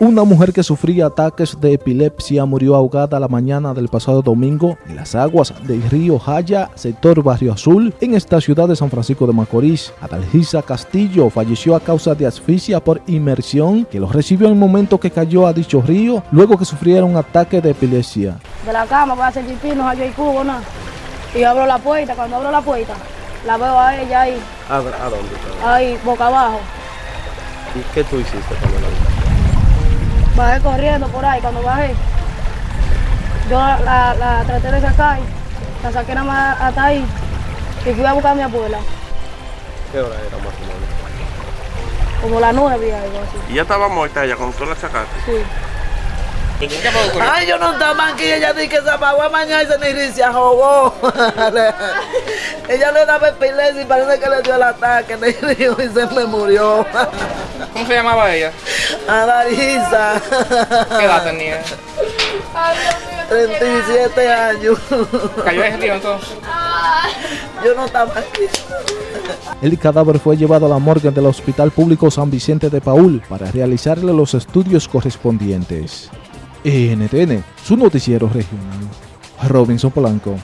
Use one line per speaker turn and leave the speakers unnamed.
Una mujer que sufría ataques de epilepsia murió ahogada la mañana del pasado domingo en las aguas del río Jaya, sector Barrio Azul, en esta ciudad de San Francisco de Macorís. Adalgisa Castillo falleció a causa de asfixia por inmersión que lo recibió en el momento que cayó a dicho río, luego que sufriera un ataque de epilepsia.
De la cama voy a hacer pipí, no el cubo, nada. Y abro la puerta, cuando abro la puerta, la veo a ella ahí,
¿A, a dónde?
ahí, boca abajo.
¿Y qué tú hiciste cuando la?
Bajé corriendo por ahí, cuando bajé, yo la, la- la traté de sacar, la saqué nada más hasta ahí, y fui a buscar a mi abuela,
¿Qué hora era más o menos?
como las nueve, algo así.
Y ya estaba muerta ella cuando tú la sacaste.
Sí.
Ay, yo no estaba aquí, ella dice que se apagó a mañana y se ni se ahogó. ella le daba epilepsia y parece que le dio el ataque y se me murió.
¿Cómo se llamaba ella?
A Larisa.
¿Qué edad tenía?
37 años.
¿Cayó en el río entonces?
Yo no estaba aquí.
El cadáver fue llevado a la morgue del Hospital Público San Vicente de Paul para realizarle los estudios correspondientes. NTN, su noticiero regional. Robinson Polanco.